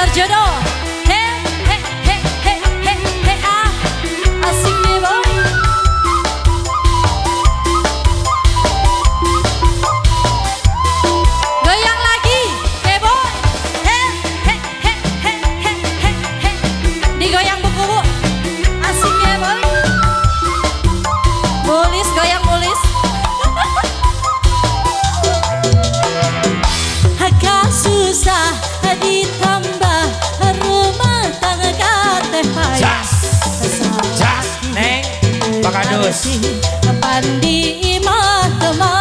Sargeron. Pakadus Pandi imah temahi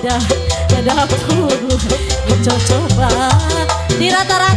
goda dapur coba di rata-rata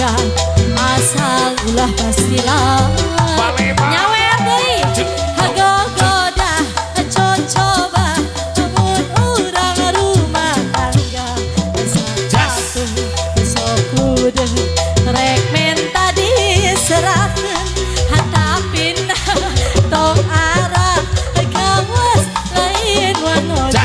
asal ulah pastilah. Deui hago goda coba cumun urang rumah tangga. Satu sokudeng rek menta diserahkeun hatapina tong arah. Gawas lain wanoda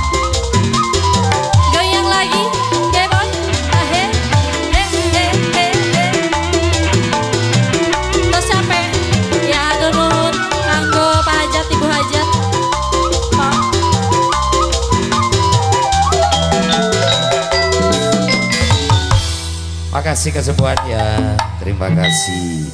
Makasih kesembuhan ya Terima kasih